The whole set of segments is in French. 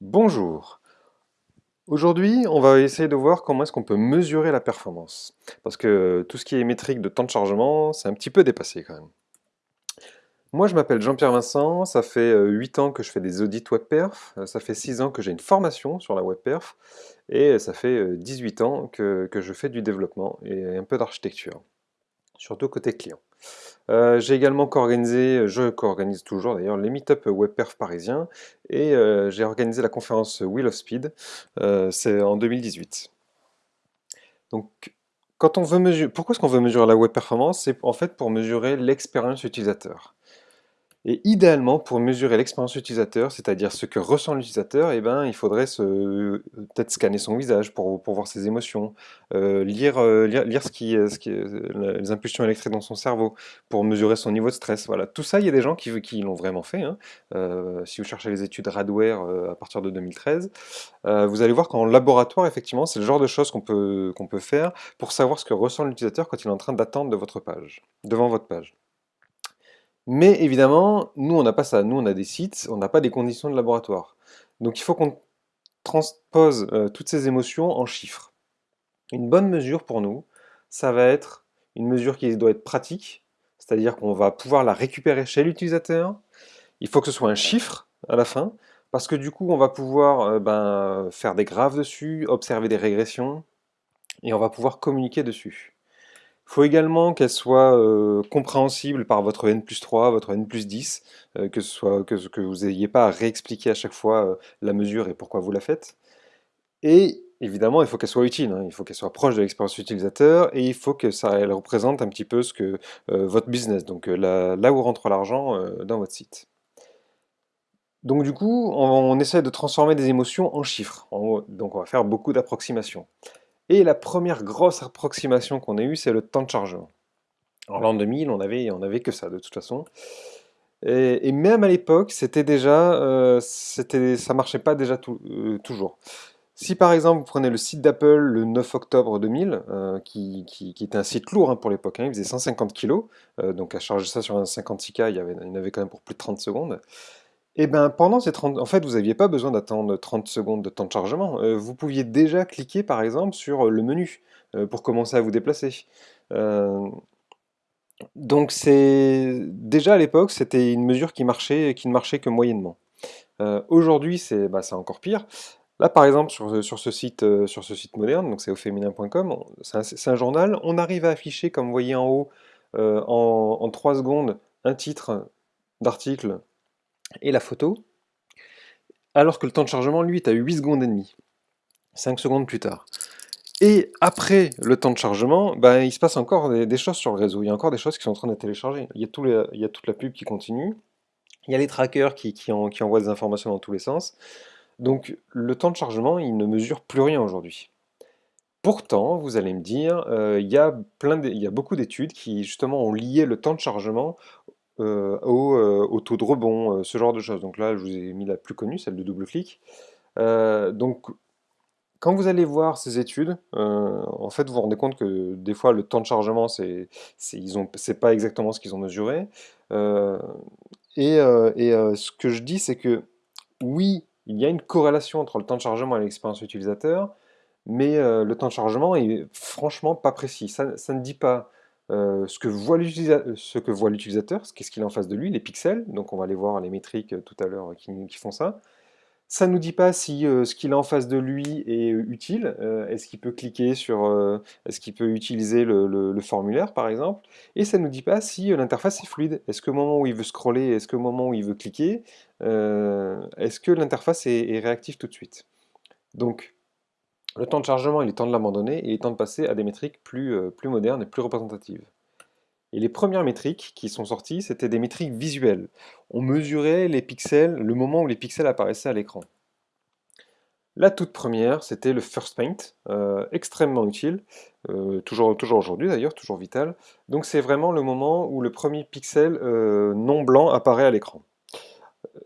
Bonjour. Aujourd'hui, on va essayer de voir comment est-ce qu'on peut mesurer la performance. Parce que tout ce qui est métrique de temps de chargement, c'est un petit peu dépassé quand même. Moi, je m'appelle Jean-Pierre Vincent, ça fait 8 ans que je fais des audits WebPerf, ça fait 6 ans que j'ai une formation sur la WebPerf, et ça fait 18 ans que, que je fais du développement et un peu d'architecture, surtout côté client. Euh, j'ai également co-organisé, je co-organise toujours d'ailleurs, les meet-up WebPerf parisiens et euh, j'ai organisé la conférence Wheel of Speed, euh, c'est en 2018. Donc, quand on veut mesurer, pourquoi est-ce qu'on veut mesurer la web performance? C'est en fait pour mesurer l'expérience utilisateur. Et idéalement, pour mesurer l'expérience utilisateur, c'est-à-dire ce que ressent l'utilisateur, eh ben, il faudrait peut-être scanner son visage pour, voir ses émotions, euh, lire, euh, les impulsions électriques dans son cerveau, pour mesurer son niveau de stress. Voilà. Tout ça, il y a des gens qui, l'ont vraiment fait. Hein. Euh, si vous cherchez les études Radware à partir de 2013, vous allez voir qu'en laboratoire, effectivement, c'est le genre de choses qu'on peut, qu'on peut faire pour savoir ce que ressent l'utilisateur quand il est en train d'attendre de devant votre page. Mais évidemment, nous, on n'a pas ça. Nous, on a des sites, on n'a pas des conditions de laboratoire. Donc il faut qu'on transpose euh, toutes ces émotions en chiffres. Une bonne mesure pour nous, ça va être une mesure qui doit être pratique, c'est-à-dire qu'on va pouvoir la récupérer chez l'utilisateur. Il faut que ce soit un chiffre à la fin, parce que du coup, on va pouvoir euh, ben, faire des graphes dessus, observer des régressions, et on va pouvoir communiquer dessus. Il faut également qu'elle soit euh, compréhensible par votre N plus 3, votre N plus 10, euh, que, ce soit, que, vous n'ayez pas à réexpliquer à chaque fois euh, la mesure et pourquoi vous la faites. Et évidemment, il faut qu'elle soit utile, hein. il faut qu'elle soit proche de l'expérience utilisateur et il faut que ça représente un petit peu ce que votre business, donc là, où rentre l'argent dans votre site. Donc du coup, on, essaie de transformer des émotions en chiffres. donc on va faire beaucoup d'approximations. Et la première grosse approximation qu'on a eue, c'est le temps de chargement. En l'an 2000, on avait, on avait que ça de toute façon. Et, même à l'époque, c'était déjà, euh, ça marchait pas déjà euh, toujours. Si par exemple vous prenez le site d'Apple le 9 octobre 2000, euh, qui, était un site lourd hein, pour l'époque, hein, il faisait 150 kg, euh, donc à charger ça sur un 56K, il y, avait, il y en avait quand même pour plus de 30 secondes. Et eh ben pendant ces 30... En fait, vous n'aviez pas besoin d'attendre 30 secondes de temps de chargement. Euh, vous pouviez déjà cliquer, par exemple, sur euh, le menu euh, pour commencer à vous déplacer. Donc c'est... Déjà à l'époque, c'était une mesure qui, marchait, qui ne marchait que moyennement. Aujourd'hui, bah, c'est encore pire. Là, par exemple, sur, sur, ce, site, sur ce site moderne, donc c'est auféminin.com, c'est un, journal, on arrive à afficher, comme vous voyez en haut, en, en 3 secondes, un titre d'article et la photo, alors que le temps de chargement, lui, est à 8 secondes et demie, 5 secondes plus tard. Et après le temps de chargement, ben, il se passe encore des, choses sur le réseau. Il y a encore des choses qui sont en train de télécharger. Il y a, tout il y a toute la pub qui continue. Il y a les trackers qui, qui, envoient des informations dans tous les sens. Donc le temps de chargement, il ne mesure plus rien aujourd'hui. Pourtant, vous allez me dire, euh, y il y a beaucoup d'études qui justement ont lié le temps de chargement euh, euh, au, taux de rebond, euh, ce genre de choses. Donc là, je vous ai mis la plus connue, celle de double clic. donc, quand vous allez voir ces études, en fait, vous vous rendez compte que des fois, le temps de chargement, c'est pas exactement ce qu'ils ont mesuré. et, ce que je dis, c'est que oui, il y a une corrélation entre le temps de chargement et l'expérience utilisateur, mais le temps de chargement est franchement pas précis. Ça ne dit pas euh, ce que voit l'utilisateur, qu'est-ce qu'il a en face de lui, les pixels, donc on va aller voir les métriques euh, tout à l'heure qui, font ça. Ça ne nous dit pas si euh, ce qu'il a en face de lui est utile, est-ce qu'il peut cliquer sur, est-ce qu'il peut utiliser le, formulaire par exemple, et ça ne nous dit pas si l'interface est fluide, est-ce qu'au moment où il veut scroller, est-ce qu'au moment où il veut cliquer, est-ce que l'interface est, est réactive tout de suite? Donc, le temps de chargement, il est temps de l'abandonner et il est temps de passer à des métriques plus, euh, plus modernes et plus représentatives. Et les premières métriques qui sont sorties, c'était des métriques visuelles. On mesurait les pixels, le moment où les pixels apparaissaient à l'écran. La toute première, c'était le First Paint, euh, extrêmement utile, euh, toujours aujourd'hui d'ailleurs, toujours vital. Donc c'est vraiment le moment où le premier pixel non blanc apparaît à l'écran.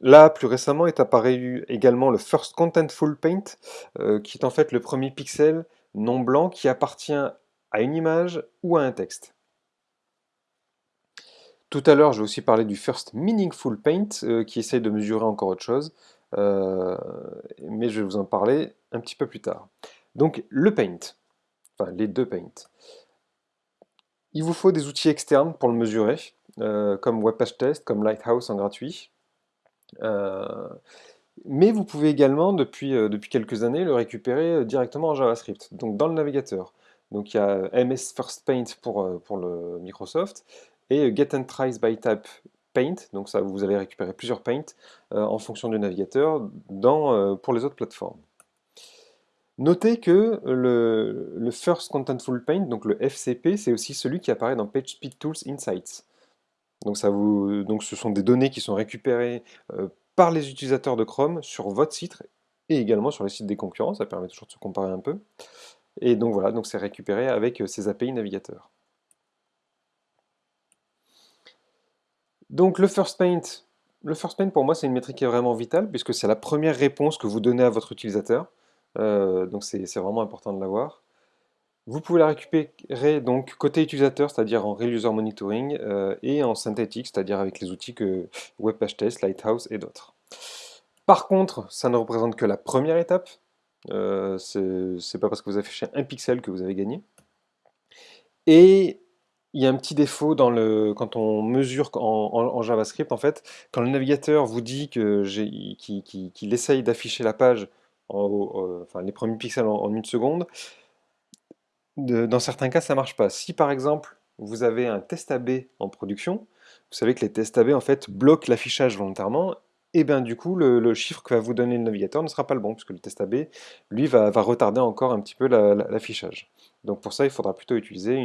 Là, plus récemment, est apparu également le First Contentful Paint, euh, qui est en fait le premier pixel non blanc qui appartient à une image ou à un texte. Tout à l'heure, je vais aussi parler du First Meaningful Paint, euh, qui essaye de mesurer encore autre chose. mais je vais vous en parler un petit peu plus tard. Donc le Paint, enfin les deux Paint. Il vous faut des outils externes pour le mesurer, comme WebPageTest, comme Lighthouse en gratuit. Mais vous pouvez également, depuis, euh, depuis quelques années, le récupérer euh, directement en JavaScript, donc dans le navigateur. Donc il y a MS First Paint pour, euh, pour le Microsoft et Get and Trace by Type Paint, donc ça vous allez récupérer plusieurs paints en fonction du navigateur dans, pour les autres plateformes. Notez que le, le, First Contentful Paint, donc le FCP, c'est aussi celui qui apparaît dans PageSpeed Tools Insights. Donc, ce sont des données qui sont récupérées par les utilisateurs de Chrome sur votre site et également sur les sites des concurrents, ça permet toujours de se comparer un peu. Et donc voilà, donc c'est récupéré avec ces API navigateurs. Donc le First Paint, le First Paint pour moi c'est une métrique qui est vraiment vitale puisque c'est la première réponse que vous donnez à votre utilisateur. Donc c'est vraiment important de l'avoir. Vous pouvez la récupérer donc côté utilisateur, c'est-à-dire en Real User Monitoring, euh, et en synthétique, c'est-à-dire avec les outils que WebPageTest, Lighthouse et d'autres. Par contre, ça ne représente que la première étape. Euh, c'est pas parce que vous affichez un pixel que vous avez gagné. Et il y a un petit défaut dans le, quand on mesure en, JavaScript, en fait, quand le navigateur vous dit qu'il essaye d'afficher la page, en, enfin les premiers pixels en une seconde, dans certains cas, ça ne marche pas. Si par exemple, vous avez un test AB en production, vous savez que les tests AB en fait bloquent l'affichage volontairement, et bien du coup, le, chiffre que va vous donner le navigateur ne sera pas le bon, puisque le test AB, lui, va, retarder encore un petit peu l'affichage. Donc pour ça, il faudra plutôt utiliser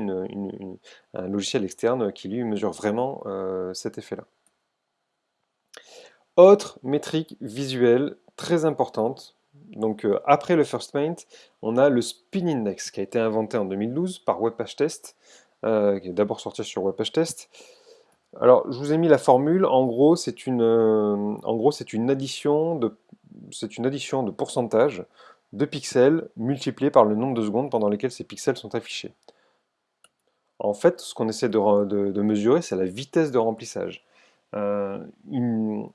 un logiciel externe qui lui mesure vraiment euh, cet effet-là. Autre métrique visuelle très importante, donc euh, après le First Paint, on a le Spin Index qui a été inventé en 2012 par WebPageTest, euh, qui est d'abord sorti sur WebPageTest. Alors, je vous ai mis la formule. En gros, c'est une, euh, en gros, c'est une addition de, c'est une addition de pourcentage de pixels multiplié par le nombre de secondes pendant lesquelles ces pixels sont affichés. En fait, ce qu'on essaie de mesurer, c'est la vitesse de remplissage. Euh,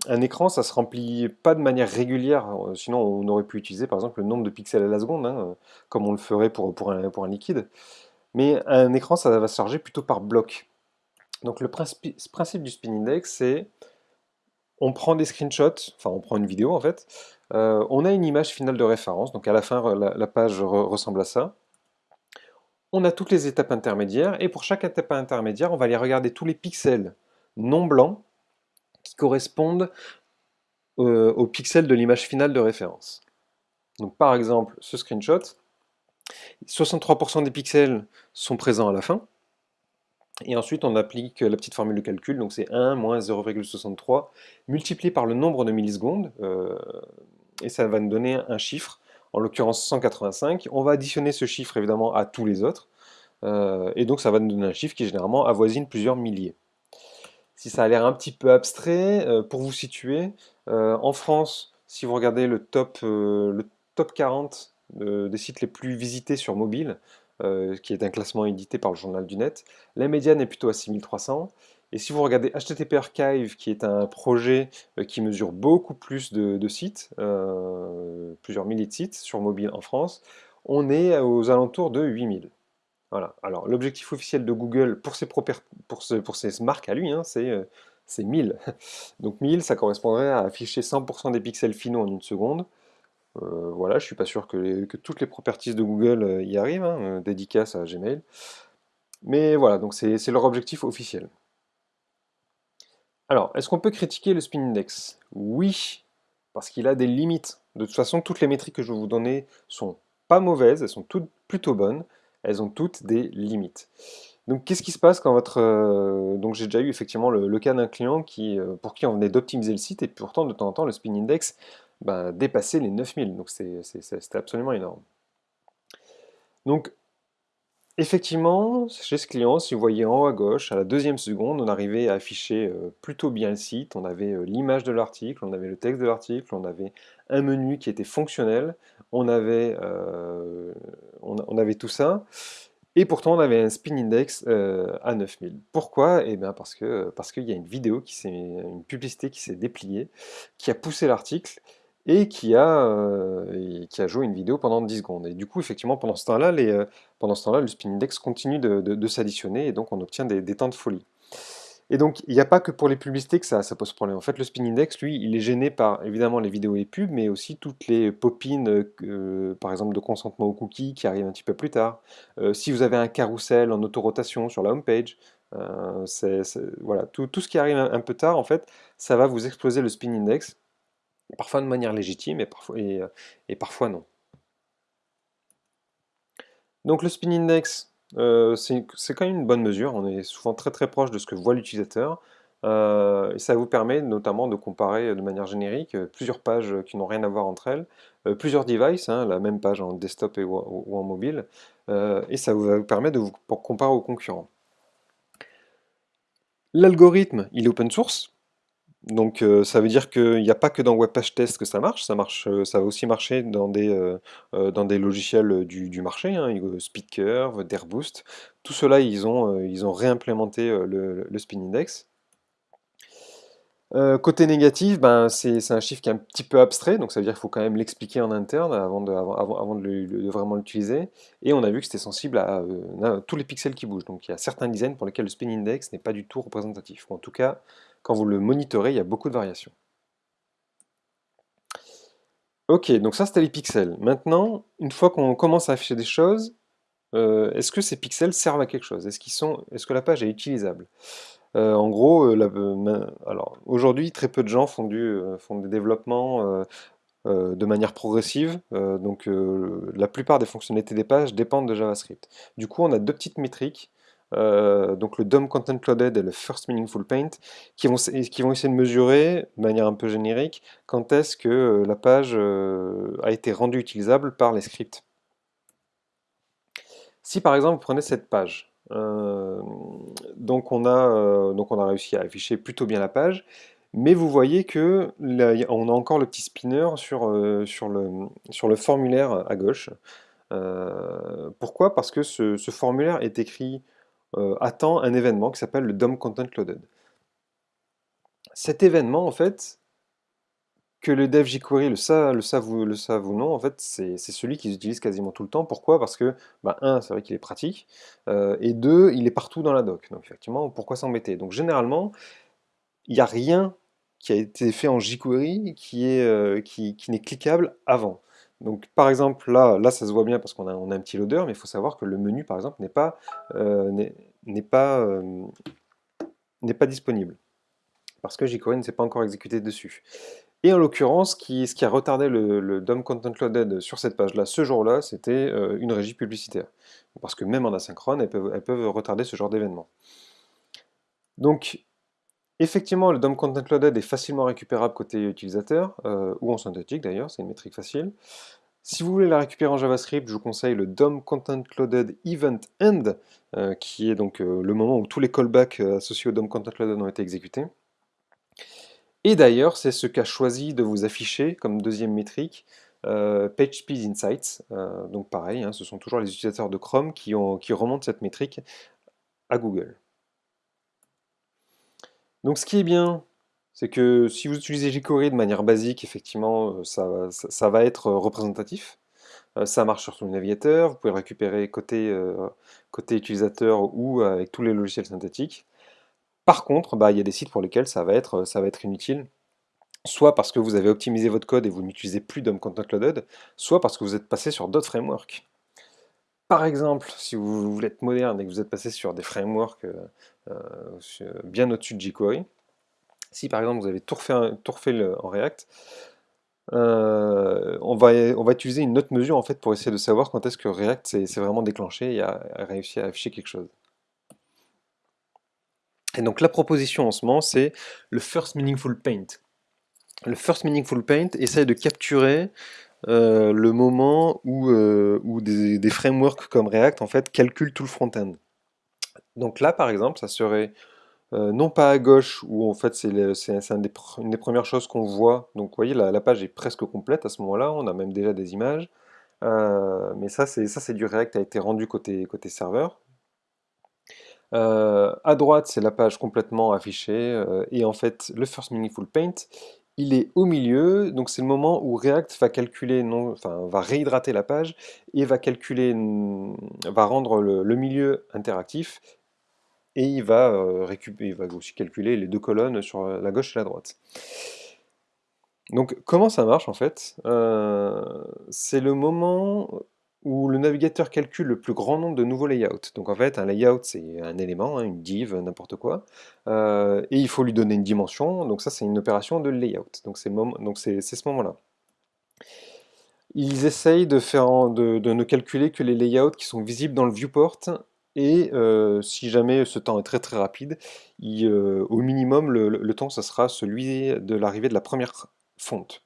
un écran, ça se remplit pas de manière régulière, euh, sinon on aurait pu utiliser par exemple le nombre de pixels à la seconde, hein, comme on le ferait pour, un, liquide. Mais un écran, ça va se charger plutôt par bloc. Donc le principe, du spin index, c'est on prend des screenshots, enfin on prend une vidéo en fait, euh, on a une image finale de référence, donc à la fin la, page ressemble à ça. On a toutes les étapes intermédiaires, et pour chaque étape intermédiaire, on va aller regarder tous les pixels non blancs qui correspondent euh, aux pixels de l'image finale de référence. Donc par exemple, ce screenshot, 63% des pixels sont présents à la fin, et ensuite on applique la petite formule de calcul, donc c'est 1 moins 0,63 multiplié par le nombre de millisecondes, euh, et ça va nous donner un chiffre, en l'occurrence 185. On va additionner ce chiffre évidemment à tous les autres, euh, et donc ça va nous donner un chiffre qui généralement avoisine plusieurs milliers si ça a l'air un petit peu abstrait, euh, pour vous situer, euh, en France, si vous regardez le top, euh, le top 40 des sites les plus visités sur mobile, qui est un classement édité par le Journal du Net, la médiane est plutôt à 6300. Et si vous regardez HTTP Archive, qui est un projet qui mesure beaucoup plus de, sites, plusieurs milliers de sites sur mobile en France, on est aux alentours de 8000. Voilà. Alors, l'objectif officiel de Google pour ses, marques à lui, hein, c'est 1000. Euh, Donc 1000, ça correspondrait à afficher 100% des pixels finaux en une seconde. Euh, voilà, je suis pas sûr que, toutes les properties de Google euh, y arrivent, hein, dédicace à Gmail. Mais voilà, donc c'est leur objectif officiel. Alors, est-ce qu'on peut critiquer le spin index? Oui, parce qu'il a des limites. De toute façon, toutes les métriques que je vais vous donner sont pas mauvaises, elles sont toutes plutôt bonnes elles ont toutes des limites. Donc qu'est-ce qui se passe quand votre... Euh, donc j'ai déjà eu effectivement le, cas d'un client qui, euh, pour qui on venait d'optimiser le site et pourtant de temps en temps le spin index ben, dépassait les 9000, donc c'était absolument énorme. Donc effectivement, chez ce client, si vous voyez en haut à gauche, à la deuxième seconde, on arrivait à afficher euh, plutôt bien le site, on avait l'image de l'article, on avait le texte de l'article, on avait un menu qui était fonctionnel, on avait, euh, on, avait tout ça, et pourtant on avait un spin index euh, à 9000. Pourquoi? Eh bien parce que parce qu'il y a une vidéo, qui une publicité qui s'est dépliée, qui a poussé l'article, et qui a, qui a joué une vidéo pendant 10 secondes. Et du coup, effectivement, pendant ce temps-là, euh, temps-là, le spin index continue de, de- s'additionner et donc on obtient des, des temps de folie. Et donc, il n'y a pas que pour les publicités que ça, ça pose problème. En fait, le spin index, lui, il est gêné par évidemment les vidéos et les pubs, mais aussi toutes les pop-in, euh, par exemple, de consentement aux cookies qui arrivent un petit peu plus tard. Si vous avez un carrousel en autorotation sur la homepage, c'est- voilà, tout, tout ce qui arrive un, un peu tard, en fait, ça va vous exploser le spin index, parfois de manière légitime et parfois, et, euh, et parfois non. Donc le spin index, euh, c'est quand même une bonne mesure, on est souvent très très proche de ce que voit l'utilisateur, euh, et ça vous permet notamment de comparer de manière générique plusieurs pages qui n'ont rien à voir entre elles, plusieurs devices, hein, la même page en desktop et, ou, en mobile, et ça vous va vous permettre de vous comparer aux concurrents. L'algorithme, il est open source, donc euh, ça veut dire qu'il n'y a pas que dans Webpage Test que ça marche, ça marche, euh, ça va aussi marcher dans des, euh, logiciels du, du marché, hein, SpeedCurve, Dairboost, tout cela ils ont, réimplémenté le, le Spin Index. Côté négatif, ben, c'est un chiffre qui est un petit peu abstrait, donc ça veut dire qu'il faut quand même l'expliquer en interne avant de, vraiment l'utiliser. Et on a vu que c'était sensible à, tous les pixels qui bougent. Donc il y a certains designs pour lesquels le spin index n'est pas du tout représentatif. En tout cas, quand vous le monitorez, il y a beaucoup de variations. Ok, donc ça c'était les pixels. Maintenant, une fois qu'on commence à afficher des choses, euh, est-ce que ces pixels servent à quelque chose? Est-ce est-ce que la page est utilisable? Euh, en gros, euh, aujourd'hui, très peu de gens font du, font des développements de manière progressive. donc, la plupart des fonctionnalités des pages dépendent de JavaScript. Du coup, on a deux petites métriques, euh, donc le DOM Content Loaded et le First Meaningful Paint, qui vont, essayer de mesurer, de manière un peu générique, quand est-ce que euh, la page euh, a été rendue utilisable par les scripts. Si par exemple, vous prenez cette page, donc on a, réussi à afficher plutôt bien la page, mais vous voyez que on a encore le petit spinner sur, le, formulaire à gauche. Pourquoi? Parce que ce, formulaire est écrit attend un événement qui s'appelle le DOM Content Loaded. Cet événement, en fait, que le dev jQuery le, sa- le savent ou, le savent ou non, en fait, c'est celui qu'ils utilisent quasiment tout le temps. Pourquoi? Parce que, bah, un, c'est vrai qu'il est pratique, euh, et deux, il est partout dans la doc. Donc effectivement, pourquoi s'embêter? Donc généralement, il n'y a rien qui a été fait en jQuery qui est, euh, qui, qui n'est cliquable avant. Donc par exemple, là, ça se voit bien parce qu'on a, on a un petit loader, mais il faut savoir que le menu, par exemple, n'est pas, euh, euh, disponible parce que jQuery ne s'est pas encore exécuté dessus. Et en l'occurrence, ce qui, a retardé le, DOM Content Loaded sur cette page-là, ce jour-là, c'était euh, une régie publicitaire. Parce que même en asynchrone, elles peuvent, elles peuvent retarder ce genre d'événement. Donc, effectivement, le DOM Content Loaded est facilement récupérable côté utilisateur, euh, ou en synthétique d'ailleurs, c'est une métrique facile. Si vous voulez la récupérer en JavaScript, je vous conseille le DOM Content Loaded Event End, euh, qui est donc euh, le moment où tous les callbacks associés au DOM Content Loaded ont été exécutés. Et d'ailleurs, c'est ce qu'a choisi de vous afficher comme deuxième métrique euh, PageSpeed Insights. Donc pareil, hein, ce sont toujours les utilisateurs de Chrome qui remontent cette métrique à Google. Donc ce qui est bien, c'est que si vous utilisez jQuery de manière basique, effectivement, euh, ça, va- être représentatif. Euh, ça marche sur tout le navigateur, vous pouvez récupérer côté, euh, utilisateur ou avec tous les logiciels synthétiques. Par contre, bah, il y a des sites pour lesquels ça va être, ça va être inutile. Soit parce que vous avez optimisé votre code et vous n'utilisez plus DOM Content Loaded, soit parce que vous êtes passé sur d'autres frameworks. Par exemple, si vous voulez être moderne et que vous êtes passé sur des frameworks euh, euh, bien au-dessus de jQuery, si par exemple vous avez tout refait, en React, euh, on va, utiliser une autre mesure en fait pour essayer de savoir quand est-ce que React s'est vraiment déclenché et a, réussi à afficher quelque chose. Et donc la proposition en ce moment, c'est le First Meaningful Paint. Le First Meaningful Paint essaye de capturer euh, le moment où, euh, où des, des frameworks comme React en fait calculent tout le front-end. Donc là, par exemple, ça serait euh, non pas à gauche, où en fait c'est une des premières choses qu'on voit. Donc vous voyez, la, page est presque complète à ce moment-là, on a même déjà des images. Euh, mais ça, c'est du React qui a été rendu côté, serveur. Euh, à droite, c'est la page complètement affichée. et en fait, le First Meaningful Paint, il est au milieu, donc c'est le moment où React va calculer, enfin, va réhydrater la page et va calculer, va rendre le, milieu interactif et il va, euh, récupérer, il va aussi calculer les deux colonnes sur la gauche et la droite. Donc comment ça marche en fait? Euh, C'est le moment où le navigateur calcule le plus grand nombre de nouveaux layouts. Donc en fait, un layout, c'est un élément, hein, une div, n'importe quoi, euh, et il faut lui donner une dimension, donc ça c'est une opération de layout, donc c'est ce moment-là. Ils essayent de, faire, de, ne calculer que les layouts qui sont visibles dans le viewport, et euh, si jamais ce temps est très très rapide, euh, au minimum, le, temps, ça sera celui de l'arrivée de la première fonte.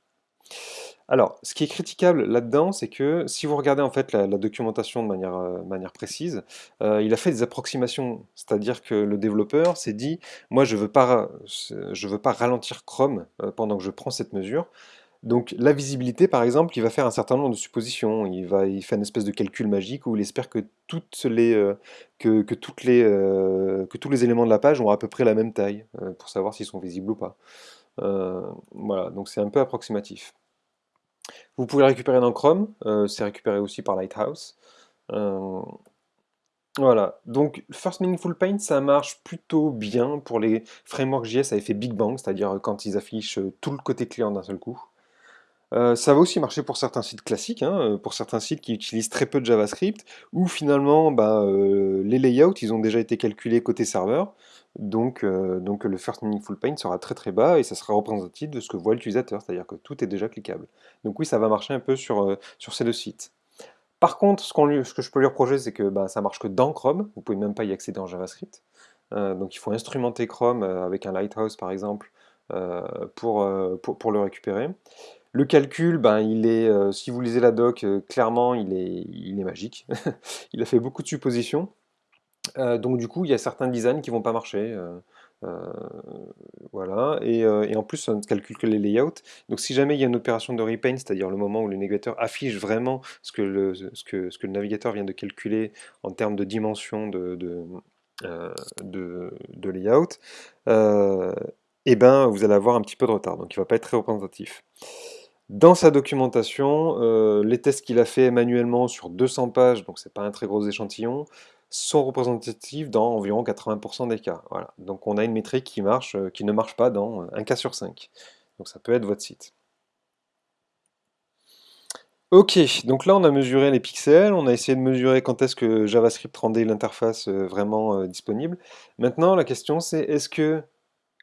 Alors, ce qui est critiquable là-dedans, c'est que si vous regardez en fait la, documentation de manière, euh, manière précise, il a fait des approximations, c'est-à-dire que le développeur s'est dit, moi je ne veux, pas, veux pas ralentir Chrome pendant que je prends cette mesure, donc la visibilité, par exemple, il va faire un certain nombre de suppositions. Il, va, fait une espèce de calcul magique où il espère que, toutes les, que, tous les éléments de la page ont à peu près la même taille, pour savoir s'ils sont visibles ou pas. voilà, donc c'est un peu approximatif. Vous pouvez récupérer dans Chrome, euh, c'est récupéré aussi par Lighthouse. Euh, voilà, donc First Meaningful Paint, ça marche plutôt bien pour les frameworks JS à effet Big Bang, c'est-à-dire quand ils affichent tout le côté client d'un seul coup. Euh, ça va aussi marcher pour certains sites classiques, hein, pour certains sites qui utilisent très peu de JavaScript, où finalement bah, les layouts ils ont déjà été calculés côté serveur, donc, donc le First Meaningful Paint sera très très bas et ça sera représentatif de ce que voit l'utilisateur, c'est-à-dire que tout est déjà cliquable. Donc oui, ça va marcher un peu sur, sur ces deux sites. Par contre, ce, que je peux lui reprocher, c'est que bah, ça marche que dans Chrome, vous pouvez même pas y accéder en JavaScript. donc il faut instrumenter Chrome avec un Lighthouse par exemple pour, pour le récupérer. Le calcul, ben, il est, euh, si vous lisez la doc, euh, clairement, il est, magique. il a fait beaucoup de suppositions. Euh, donc du coup, il y a certains designs qui vont pas marcher. voilà. Et, en plus, ça ne calcule que les layouts. Donc si jamais il y a une opération de repaint, c'est-à-dire le moment où le navigateur affiche vraiment ce que, le, navigateur vient de calculer en termes de dimension de, layout, eh ben, vous allez avoir un petit peu de retard. Donc il ne va pas être très représentatif. Dans sa documentation, euh, les tests qu'il a fait manuellement sur 200 pages, donc c'est pas un très gros échantillon, sont représentatifs dans environ 80% des cas. Voilà. Donc on a une métrique qui, marche, euh, qui ne marche pas dans un cas sur 5. Donc ça peut être votre site. Ok, donc là on a mesuré les pixels, on a essayé de mesurer quand est-ce que JavaScript rendait l'interface euh, vraiment disponible. Maintenant la question c'est est-ce que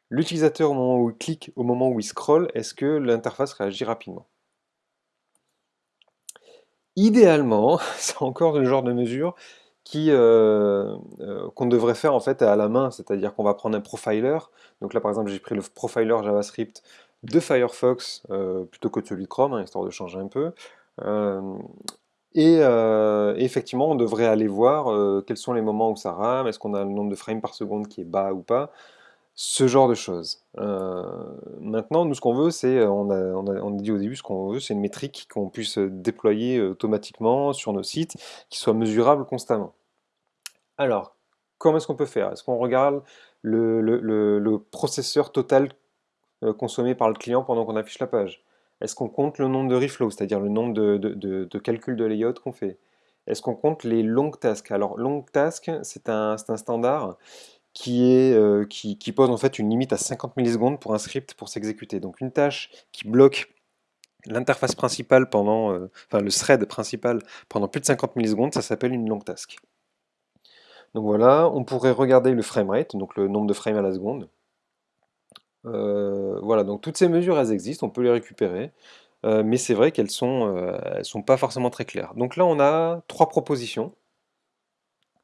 L'utilisateur, au moment où il clique, au moment où il scrolle, est-ce que l'interface réagit rapidement? Idéalement, c'est encore le genre de mesure euh, euh, qu'on devrait faire en fait à la main, c'est-à-dire qu'on va prendre un profiler. Donc là, par exemple, j'ai pris le profiler JavaScript de Firefox euh, plutôt que celui de Chrome, hein, histoire de changer un peu. et effectivement, on devrait aller voir quels sont les moments où ça rame, est-ce qu'on a le nombre de frames par seconde qui est bas ou pas? Ce genre de choses. Euh, maintenant, nous, ce qu'on veut, c'est, euh, on a, dit au début, ce qu'on veut, c'est une métrique qu'on puisse déployer automatiquement sur nos sites, qui soit mesurable constamment. Alors, comment est-ce qu'on peut faire? Est-ce qu'on regarde le, processeur total euh, consommé par le client pendant qu'on affiche la page? Est-ce qu'on compte le nombre de reflows, c'est-à-dire le nombre de, calculs de layout qu'on fait? Est-ce qu'on compte les long tasks? Alors, long task, c'est un standard qui, est, euh, qui, pose en fait une limite à 50 millisecondes pour un script pour s'exécuter. Donc une tâche qui bloque l'interface principale pendant, euh, enfin le thread principal pendant plus de 50 millisecondes, ça s'appelle une long task. Donc voilà, on pourrait regarder le framerate, donc le nombre de frames à la seconde. Euh, voilà, donc toutes ces mesures, elles existent, on peut les récupérer, mais c'est vrai qu'elles sont, elles sont pas forcément très claires. Donc là, on a trois propositions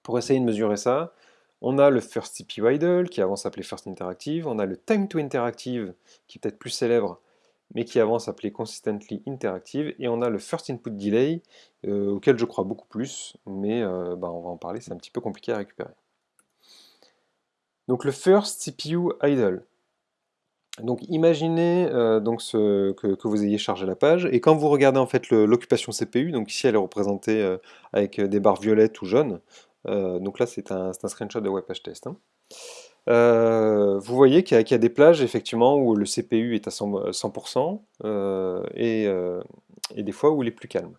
pour essayer de mesurer ça. On a le First CPU Idle, qui avant s'appelait First Interactive. On a le Time to Interactive, qui est peut-être plus célèbre, mais qui avant s'appelait Consistently Interactive. Et on a le First Input Delay, euh, auquel je crois beaucoup plus, mais euh, bah, on va en parler, c'est un petit peu compliqué à récupérer. Donc le First CPU Idle. Donc imaginez euh, donc que, vous ayez chargé la page, et quand vous regardez en fait l'occupation CPU, donc ici elle est représentée avec des barres violettes ou jaunes, donc là, c'est un, screenshot de WebPageTest. Test. Hein. Euh, vous voyez qu'il y, a des plages effectivement où le CPU est à 100%, euh, et, et, des fois où il est plus calme.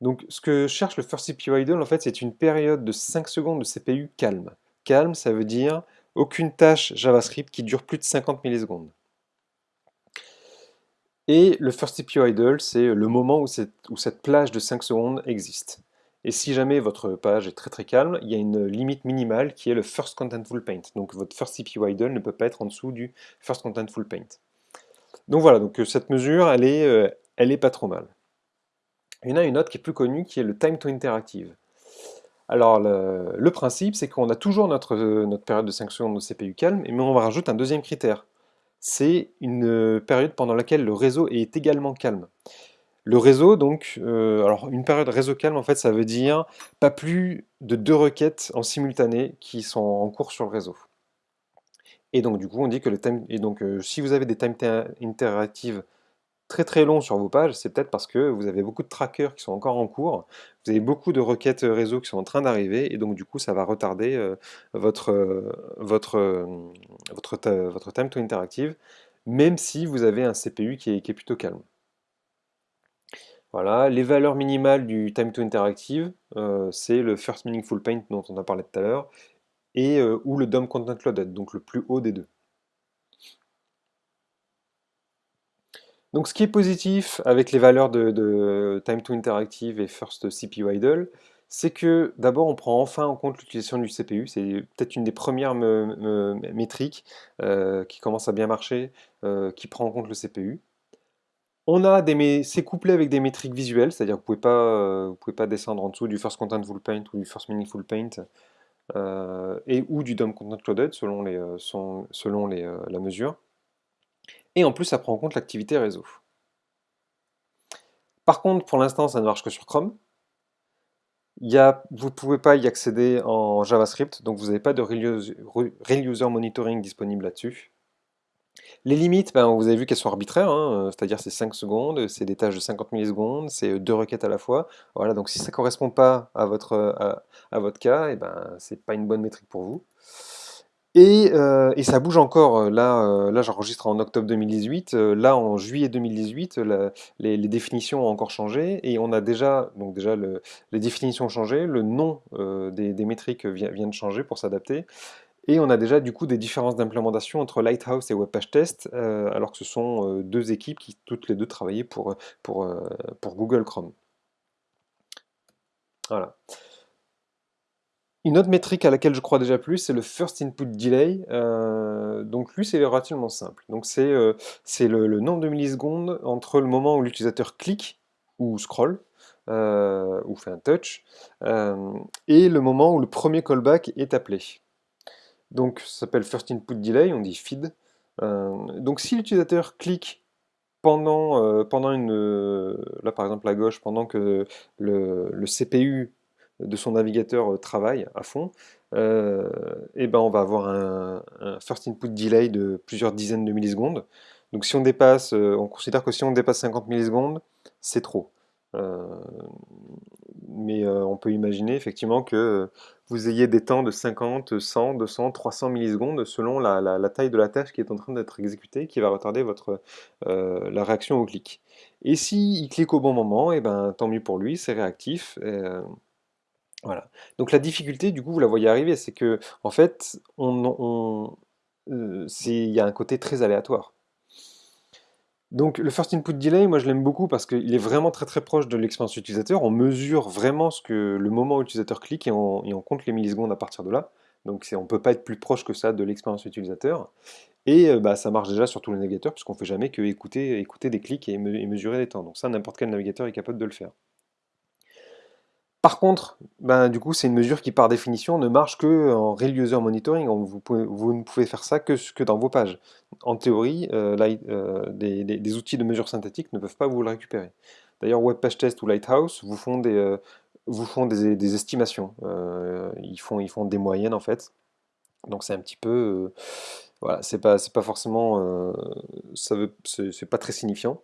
Donc ce que cherche le First CPU Idle, en fait, c'est une période de 5 secondes de CPU calme. Calme, ça veut dire aucune tâche JavaScript qui dure plus de 50 millisecondes. Et le First CPU Idle, c'est le moment où cette, plage de 5 secondes existe. Et si jamais votre page est très très calme, il y a une limite minimale qui est le First Contentful Paint. Donc votre First CPU Idle ne peut pas être en dessous du First Contentful Paint. Donc voilà, donc euh, cette mesure, elle est, euh, elle est pas trop mal. Il y en a une autre qui est plus connue, qui est le Time to Interactive. Alors le, principe, c'est qu'on a toujours notre, notre période de 5 secondes de CPU calme, mais on va rajouter un deuxième critère. C'est une période pendant laquelle le réseau est également calme. Le réseau, donc, euh, alors une période réseau calme, en fait, ça veut dire pas plus de deux requêtes en simultané qui sont en cours sur le réseau. Et donc, du coup, on dit que le et donc, euh, si vous avez des time interactives très très long sur vos pages, c'est peut-être parce que vous avez beaucoup de trackers qui sont encore en cours, vous avez beaucoup de requêtes réseau qui sont en train d'arriver, et donc du coup ça va retarder euh, votre, euh, euh, votre, votre time to interactive, même si vous avez un CPU qui est, plutôt calme. Voilà, les valeurs minimales du time to interactive, c'est le first meaningful paint dont on a parlé tout à l'heure, et ou le DOM content loaded, donc le plus haut des deux. Donc ce qui est positif avec les valeurs de, Time to Interactive et First CPU Idle, c'est que d'abord on prend enfin en compte l'utilisation du CPU, c'est peut-être une des premières métriques euh, qui commence à bien marcher, euh, qui prend en compte le CPU. On a des, c'est couplé avec des métriques visuelles, c'est-à-dire que vous ne pouvez, pas, pouvez pas descendre en dessous du First Contentful Paint ou du First Meaningful Paint, euh, et ou du DOM Content Loaded selon, les, la mesure. Et en plus, ça prend en compte l'activité réseau. Par contre, pour l'instant, ça ne marche que sur Chrome. vous ne pouvez pas y accéder en JavaScript, donc vous n'avez pas de Real User Monitoring disponible là-dessus. Les limites, ben, vous avez vu qu'elles sont arbitraires, hein, c'est-à-dire c'est 5 secondes, c'est des tâches de 50 millisecondes, c'est deux requêtes à la fois. Voilà, donc si ça ne correspond pas à votre, votre cas, eh ben, ce n'est pas une bonne métrique pour vous. Euh, et, ça bouge encore, euh, là, euh, là j'enregistre en octobre 2018, là en juillet 2018, les, définitions ont encore changé, et on a déjà, donc déjà les définitions ont changé, le nom des, métriques vient, de changer pour s'adapter, et on a déjà du coup des différences d'implémentation entre Lighthouse et WebPageTest, alors que ce sont deux équipes qui toutes les deux travaillaient pour, pour, pour Google Chrome. Voilà. Une autre métrique à laquelle je crois déjà plus, c'est le First Input Delay. Euh, donc lui, c'est relativement simple. Donc c'est euh, le, nombre de millisecondes entre le moment où l'utilisateur clique ou scroll, euh, ou fait un touch, et le moment où le premier callback est appelé. Donc ça s'appelle First Input Delay, on dit feed. donc si l'utilisateur clique pendant, pendant une... là par exemple à gauche, pendant que le, CPU de son navigateur euh, travaille à fond, euh, eh ben on va avoir un, first input delay de plusieurs dizaines de millisecondes. Donc si on dépasse, euh, on considère que si on dépasse 50 millisecondes, c'est trop. Mais on peut imaginer effectivement que vous ayez des temps de 50, 100, 200, 300 millisecondes selon la, taille de la tâche qui est en train d'être exécutée, qui va retarder votre, la réaction au clic. Et s'il clique au bon moment, eh ben, tant mieux pour lui, c'est réactif. Voilà. Donc la difficulté, du coup, vous la voyez arriver, c'est que en fait, euh, il y a un côté très aléatoire. Donc le First Input Delay, moi je l'aime beaucoup parce qu'il est vraiment très très proche de l'expérience utilisateur. On mesure vraiment ce que le moment où l'utilisateur clique et on, compte les millisecondes à partir de là. Donc on ne peut pas être plus proche que ça de l'expérience utilisateur. Et euh, bah, ça marche déjà sur tous les navigateurs puisqu'on ne fait jamais que écouter, écouter des clics et, mesurer les temps. Donc ça, n'importe quel navigateur est capable de le faire. Par contre, ben, du coup, c'est une mesure qui, par définition, ne marche que en Real User Monitoring. Vous, ne pouvez faire ça que, dans vos pages. En théorie, euh, euh, des, outils de mesure synthétique ne peuvent pas vous le récupérer. D'ailleurs, WebPageTest ou Lighthouse vous font des, euh, estimations. ils, font, ils font des moyennes, en fait. Donc c'est un petit peu... voilà, c'est pas, pas forcément... ça c'est pas très signifiant.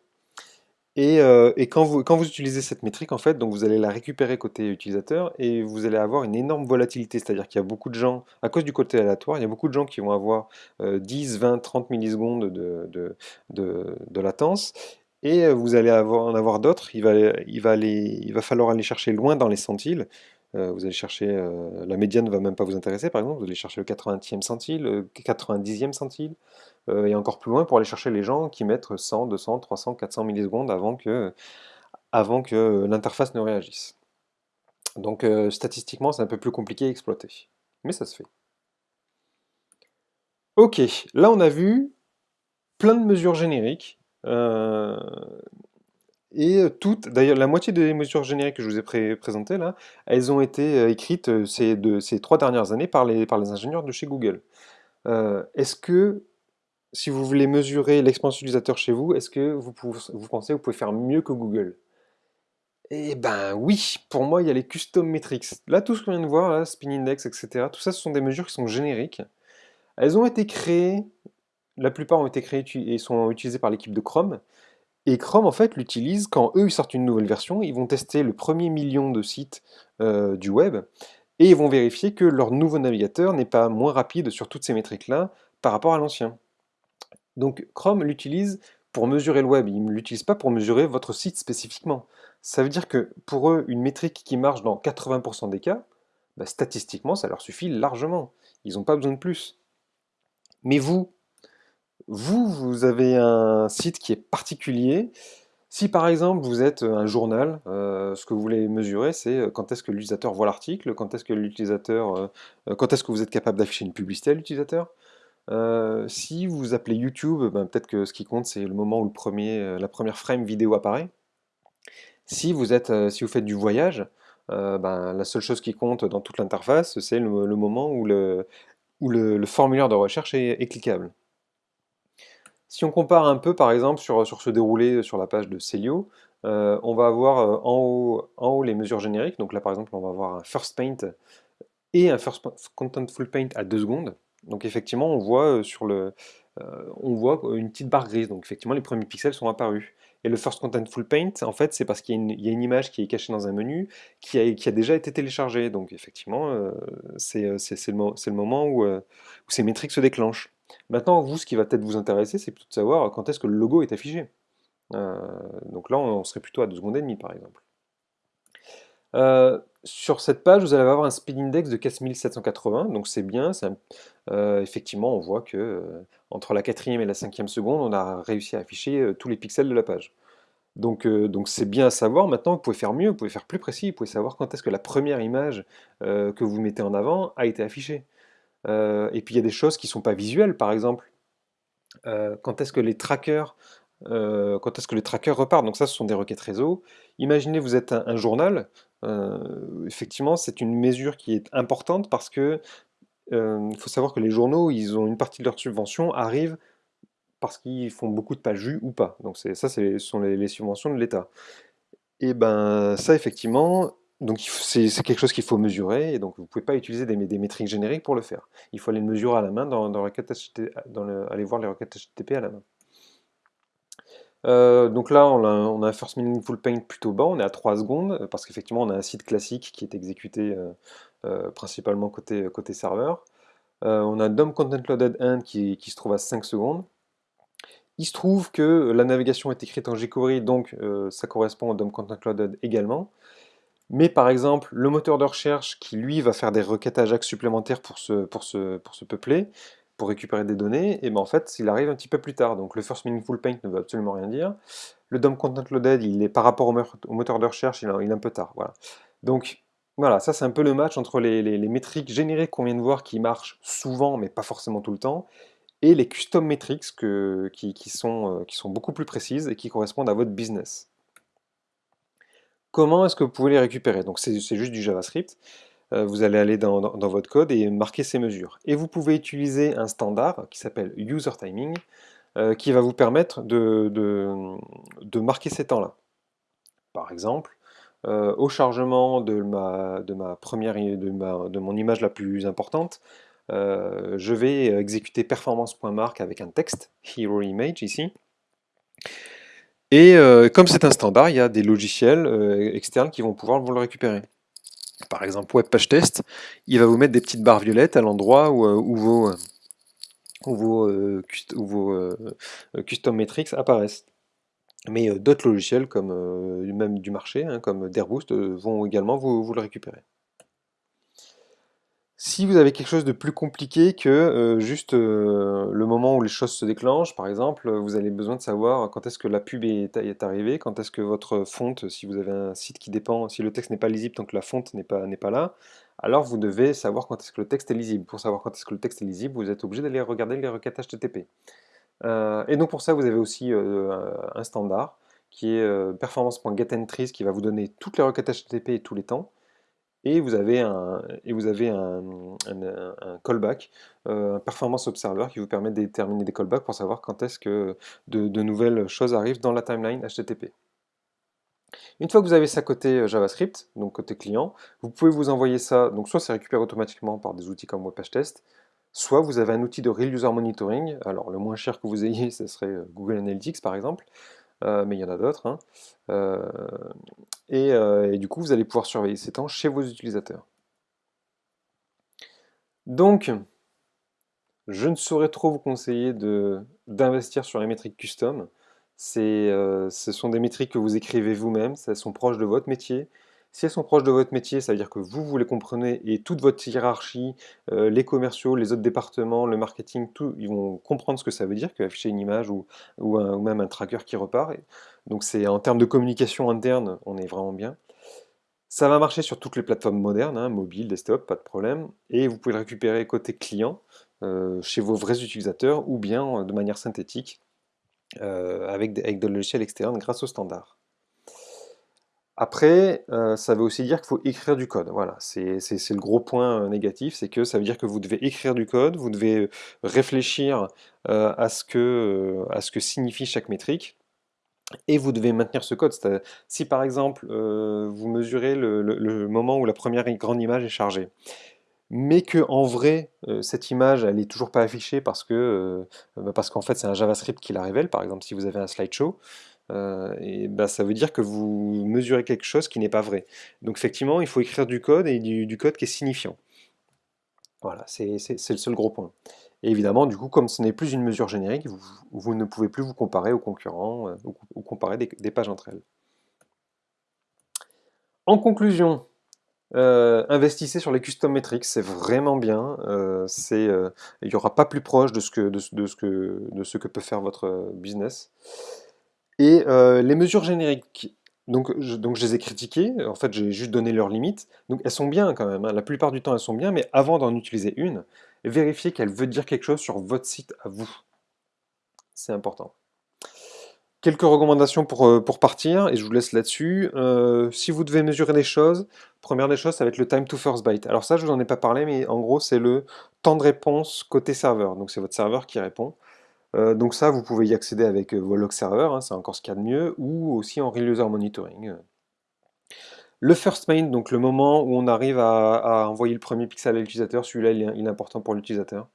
Et, euh, et quand vous, quand vous utilisez cette métrique, en fait, donc vous allez la récupérer côté utilisateur et vous allez avoir une énorme volatilité. C'est-à-dire qu'il y a beaucoup de gens, à cause du côté aléatoire, il y a beaucoup de gens qui vont avoir euh, 10, 20, 30 millisecondes de, de, de- latence. Et euh, vous allez en avoir d'autres. Il va, il va il va falloir aller chercher loin dans les centiles. Euh, vous allez chercher, euh, la médiane ne va même pas vous intéresser, par exemple. Vous allez chercher le 80e centile, le 90e centile euh, et encore plus loin pour aller chercher les gens qui mettent 100, 200, 300, 400 millisecondes avant que, avant que l'interface ne réagisse. Donc statistiquement, c'est un peu plus compliqué à exploiter. Mais ça se fait. Ok, là on a vu plein de mesures génériques. Et toutes, d'ailleurs la moitié des mesures génériques que je vous ai pré- présentées là, elles ont été euh, écrites euh, ces, trois dernières années par les, ingénieurs de chez Google. Euh, est-ce que si vous voulez mesurer l'expérience utilisateur chez vous, est-ce que vous, pensez que vous pouvez faire mieux que Google? Eh ben oui, pour moi, il y a les custom metrics. Là, tout ce qu'on vient de voir, spin index, etc., tout ça, ce sont des mesures qui sont génériques. Elles ont été créées, la plupart ont été créées et sont utilisées par l'équipe de Chrome. Et Chrome, en fait, l'utilise quand eux, ils sortent une nouvelle version, ils vont tester le premier million de sites euh, du web, et ils vont vérifier que leur nouveau navigateur n'est pas moins rapide sur toutes ces métriques-là par rapport à l'ancien. Donc Chrome l'utilise pour mesurer le web, il ne l'utilise pas pour mesurer votre site spécifiquement. Ça veut dire que pour eux, une métrique qui marche dans 80% des cas, bah, statistiquement, ça leur suffit largement. Ils n'ont pas besoin de plus. Mais vous, vous, vous avez un site qui est particulier. Si par exemple vous êtes un journal, euh, ce que vous voulez mesurer, c'est euh, quand est-ce que l'utilisateur voit l'article, quand est-ce que l'utilisateur, euh, quand est-ce que vous êtes capable d'afficher une publicité à l'utilisateur. Si vous appelez YouTube, ben, peut-être que ce qui compte c'est le moment où le premier, la première frame vidéo apparaît. Si vous êtes, si vous faites du voyage, ben, la seule chose qui compte dans toute l'interface, c'est le, moment où le, formulaire de recherche est cliquable. Si on compare un peu, par exemple, sur, sur ce déroulé sur la page de Celio, euh, on va avoir euh, en haut, les mesures génériques. Donc là, par exemple, on va avoir un First Paint et un First Contentful Paint à 2 secondes. Donc effectivement, on voit, euh, une petite barre grise. Donc effectivement, les premiers pixels sont apparus. Et le First Contentful Paint, en fait, c'est parce qu'il y, a une- image qui est cachée dans un menu qui a, déjà été téléchargée. Donc effectivement, euh, c'est euh, c'est- le, moment où, euh, où ces métriques se déclenchent. Maintenant, vous, ce qui va peut-être vous intéresser, c'est plutôt de savoir quand est-ce que le logo est affiché. Donc là, on serait plutôt à 2 secondes et demie, par exemple. Euh, sur cette page, vous allez avoir un speed index de 4780, donc c'est bien. euh, effectivement, on voit que euh, entre la quatrième et la cinquième seconde, on a réussi à afficher tous les pixels de la page. Donc donc c'est bien à savoir. Maintenant, vous pouvez faire mieux, vous pouvez faire plus précis, vous pouvez savoir quand est-ce que la première image que vous mettez en avant a été affichée. Et puis il y a des choses qui ne sont pas visuelles, par exemple, quand est-ce que les trackers, euh, quand est-ce que les trackers repartent? Donc ça, ce sont des requêtes réseau. Imaginez, vous êtes un, journal. euh, effectivement, c'est une mesure qui est importante parce que euh, il faut savoir que les journaux, ils ont une partie de leur subvention arrive parce qu'ils font beaucoup de pages vues ou pas. Donc ça, ce sont les, les subventions de l'État. Et ben ça, effectivement, donc c'est quelque chose qu'il faut mesurer. Et donc vous ne pouvez pas utiliser des, métriques génériques pour le faire. Il faut aller le mesurer à la main dans, dans, dans le- aller voir les requêtes HTTP à la main. Euh, donc là, on a, un first meaningful paint plutôt bas, on est à 3 secondes, parce qu'effectivement, on a un site classique qui est exécuté euh, euh, principalement côté, côté serveur. On a DOM Content Loaded End qui, se trouve à 5 secondes. Il se trouve que la navigation est écrite en jQuery, donc ça correspond au DOM Content Loaded également. Mais par exemple, le moteur de recherche qui lui va faire des requêtes AJAX supplémentaires pour se, pour se, pour se peupler, pour récupérer des données, et ben en fait, il arrive un petit peu plus tard. Donc le First Meaningful Paint ne veut absolument rien dire. Le DOM Content Loaded, il est par rapport au, mo- au moteur de recherche, il est, un peu tard. Voilà. Donc voilà, ça c'est un peu le match entre les, métriques génériques qu'on vient de voir qui marchent souvent, mais pas forcément tout le temps, et les custom metrics qui, sont, euh, qui sont beaucoup plus précises et qui correspondent à votre business. Comment est-ce que vous pouvez les récupérer? Donc c'est juste du JavaScript. Euh, vous allez aller dans, votre code et marquer ces mesures. Et vous pouvez utiliser un standard qui s'appelle User Timing, euh, qui va vous permettre de, marquer ces temps-là. Par exemple, euh, au chargement de ma, première, de mon image la plus importante, je vais exécuter performance.mark avec un texte, hero image ici. Et comme c'est un standard, il y a des logiciels externes qui vont pouvoir vous le récupérer. Par exemple, Webpage Test, il va vous mettre des petites barres violettes à l'endroit où, vos, custom metrics apparaissent. Mais d'autres logiciels, comme même du marché, hein, comme Dairboost, vont également vous, le récupérer. Si vous avez quelque chose de plus compliqué que juste le moment où les choses se déclenchent, par exemple, vous avez besoin de savoir quand est-ce que la pub est, arrivée, quand est-ce que votre fonte, si vous avez un site qui dépend, si le texte n'est pas lisible tant que la fonte n'est pas, là, alors vous devez savoir quand est-ce que le texte est lisible. Pour savoir quand est-ce que le texte est lisible, vous êtes obligé d'aller regarder les requêtes HTTP. et donc pour ça, vous avez aussi un standard qui est euh, performance.getEntries qui va vous donner toutes les requêtes HTTP et tous les temps. Et vous avez un, callback, euh, un performance observer qui vous permet de déterminer des callbacks pour savoir quand est-ce que de, nouvelles choses arrivent dans la timeline HTTP. Une fois que vous avez ça côté euh, JavaScript, donc côté client, vous pouvez vous envoyer ça, donc soit c'est récupéré automatiquement par des outils comme WebPageTest, soit vous avez un outil de Real User Monitoring, alors le moins cher que vous ayez, ce serait Google Analytics par exemple, euh, mais il y en a d'autres. Hein. Euh, euh, et, du coup, vous allez pouvoir surveiller ces temps chez vos utilisateurs. Donc, je ne saurais trop vous conseiller d'investir sur les métriques custom. ce sont des métriques que vous écrivez vous-même, elles sont proches de votre métier. Si elles sont proches de votre métier, ça veut dire que vous, vous les comprenez et toute votre hiérarchie, euh, les commerciaux, les autres départements, le marketing, tout, ils vont comprendre ce que ça veut dire qu'afficher une image ou, ou, même un tracker qui repart. donc c'est en termes de communication interne, on est vraiment bien. Ça va marcher sur toutes les plateformes modernes, hein, mobile, desktop, pas de problème. Et vous pouvez le récupérer côté client, euh, chez vos vrais utilisateurs, ou bien de manière synthétique, euh, avec, des, avec de logiciels externes grâce au standard. Après, euh, ça veut aussi dire qu'il faut écrire du code. Voilà, c'est le gros point euh, négatif, c'est que ça veut dire que vous devez écrire du code, vous devez euh, réfléchir à, ce que, signifie chaque métrique, et vous devez maintenir ce code. Si par exemple, vous mesurez le, moment où la première grande image est chargée, mais que en vrai, cette image, elle n'est toujours pas affichée parce bah, parce qu'en fait, c'est un JavaScript qui la révèle. Par exemple, si vous avez un slideshow, euh, et bah, ça veut dire que vous mesurez quelque chose qui n'est pas vrai. Donc effectivement, il faut écrire du code et du, code qui est signifiant. Voilà, c'est le seul gros point. Et évidemment, du coup, comme ce n'est plus une mesure générique, vous, ne pouvez plus vous comparer aux concurrents euh, ou, comparer des, pages entre elles. En conclusion, euh, investissez sur les custom metrics, c'est vraiment bien. il n'y aura pas plus proche de ce, que, de, ce que, de ce que peut faire votre business. Et euh, les mesures génériques, donc je, les ai critiquées, en fait j'ai juste donné leurs limites, donc elles sont bien quand même, hein. la plupart du temps elles sont bien, mais avant d'en utiliser une, vérifiez qu'elle veut dire quelque chose sur votre site à vous. C'est important. Quelques recommandations pour, euh, partir, et je vous laisse là-dessus. Euh, si vous devez mesurer des choses, première des choses, ça va être le time to first byte. Alors ça, je vous en ai pas parlé, mais en gros, c'est le temps de réponse côté serveur. Donc c'est votre serveur qui répond. Euh, donc ça, vous pouvez y accéder avec euh, vos log serveurs, hein, c'est encore ce qu'il y a de mieux, ou aussi en Real User Monitoring. Le first main, donc le moment où on arrive à, envoyer le premier pixel à l'utilisateur, celui-là il, est important pour l'utilisateur.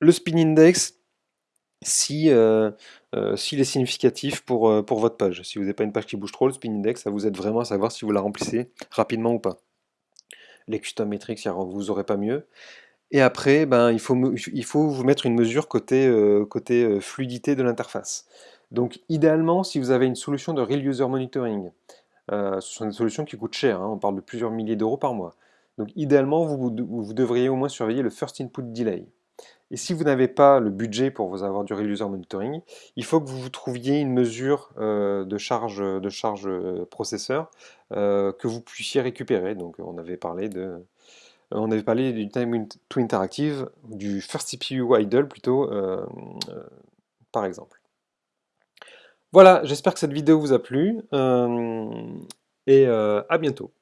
Le spin index, si, euh, s'il est significatif pour, pour votre page. Si vous n'avez pas une page qui bouge trop, le spin index, ça vous aide vraiment à savoir si vous la remplissez rapidement ou pas. Les custom metrics, vous n'aurez pas mieux. Et après, ben, il, faut, il faut vous mettre une mesure côté, euh, côté euh, fluidité de l'interface. Donc idéalement, si vous avez une solution de Real User Monitoring, euh, ce sont des solutions qui coûtent cher, hein, on parle de plusieurs milliers d'euros par mois. Donc idéalement, vous, vous, devriez au moins surveiller le First Input Delay. Et si vous n'avez pas le budget pour vous avoir du Real User Monitoring, il faut que vous trouviez une mesure de charge, de charge processeur que vous puissiez récupérer. Donc on avait parlé de on avait parlé du time to interactive, du first CPU idle plutôt, euh, euh, par exemple. Voilà, j'espère que cette vidéo vous a plu, et à bientôt.